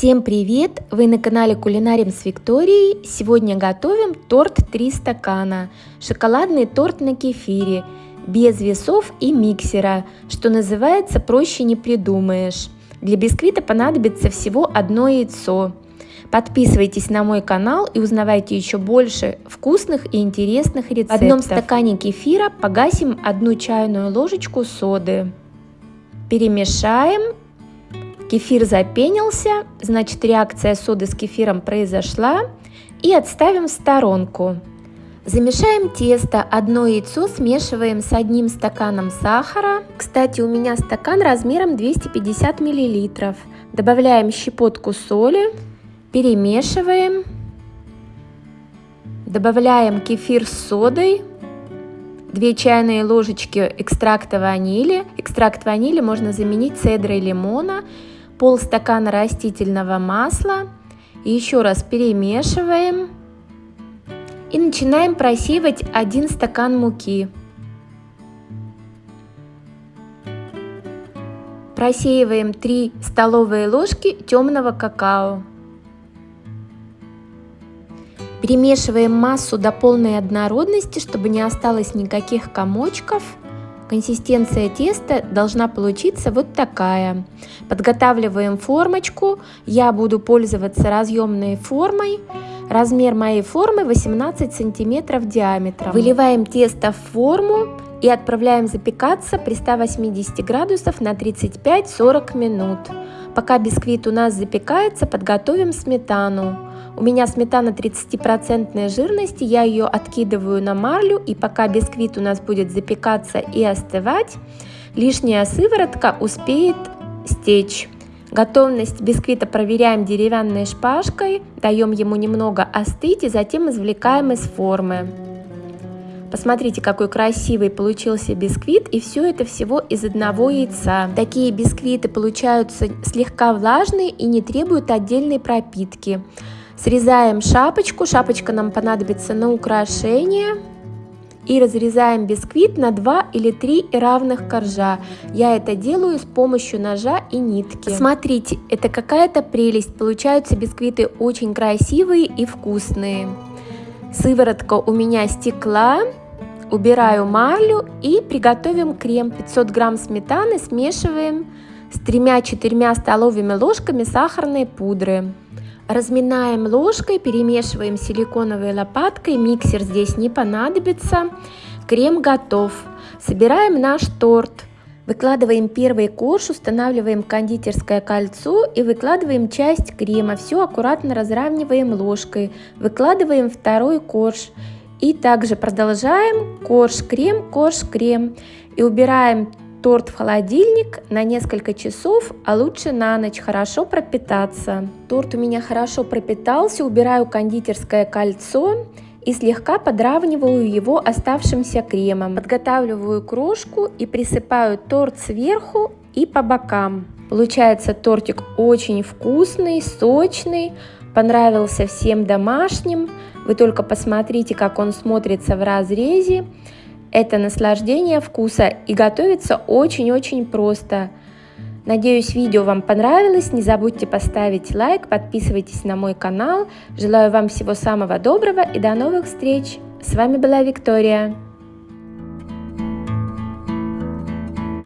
Всем привет! Вы на канале Кулинарим с Викторией. Сегодня готовим торт 3 стакана. Шоколадный торт на кефире, без весов и миксера, что называется проще не придумаешь. Для бисквита понадобится всего одно яйцо. Подписывайтесь на мой канал и узнавайте еще больше вкусных и интересных рецептов. В одном стакане кефира погасим одну чайную ложечку соды. Перемешаем Кефир запенился, значит реакция соды с кефиром произошла. И отставим в сторонку. Замешаем тесто, одно яйцо смешиваем с одним стаканом сахара. Кстати, у меня стакан размером 250 мл. Добавляем щепотку соли, перемешиваем. Добавляем кефир с содой, 2 чайные ложечки экстракта ванили. Экстракт ванили можно заменить цедрой лимона полстакана растительного масла. Еще раз перемешиваем. И начинаем просеивать 1 стакан муки. Просеиваем 3 столовые ложки темного какао. Перемешиваем массу до полной однородности, чтобы не осталось никаких комочков. Консистенция теста должна получиться вот такая. Подготавливаем формочку. Я буду пользоваться разъемной формой. Размер моей формы 18 сантиметров диаметром. Выливаем тесто в форму и отправляем запекаться при 180 градусов на 35-40 минут. Пока бисквит у нас запекается, подготовим сметану. У меня сметана 30% жирности, я ее откидываю на марлю, и пока бисквит у нас будет запекаться и остывать, лишняя сыворотка успеет стечь. Готовность бисквита проверяем деревянной шпажкой, даем ему немного остыть и затем извлекаем из формы. Посмотрите, какой красивый получился бисквит, и все это всего из одного яйца. Такие бисквиты получаются слегка влажные и не требуют отдельной пропитки. Срезаем шапочку, шапочка нам понадобится на украшение. И разрезаем бисквит на 2 или 3 равных коржа. Я это делаю с помощью ножа и нитки. Смотрите, это какая-то прелесть. Получаются бисквиты очень красивые и вкусные. Сыворотка у меня стекла. Убираю марлю и приготовим крем. 500 грамм сметаны смешиваем с 3-4 столовыми ложками сахарной пудры. Разминаем ложкой, перемешиваем силиконовой лопаткой, миксер здесь не понадобится. Крем готов. Собираем наш торт. Выкладываем первый корж, устанавливаем кондитерское кольцо и выкладываем часть крема. Все аккуратно разравниваем ложкой. Выкладываем второй корж. И также продолжаем корж-крем, корж-крем. И убираем торт в холодильник на несколько часов, а лучше на ночь, хорошо пропитаться. Торт у меня хорошо пропитался, убираю кондитерское кольцо и слегка подравниваю его оставшимся кремом. Подготавливаю крошку и присыпаю торт сверху и по бокам. Получается тортик очень вкусный, сочный, понравился всем домашним. Вы только посмотрите, как он смотрится в разрезе. Это наслаждение вкуса и готовится очень-очень просто. Надеюсь, видео вам понравилось. Не забудьте поставить лайк, подписывайтесь на мой канал. Желаю вам всего самого доброго и до новых встреч. С вами была Виктория.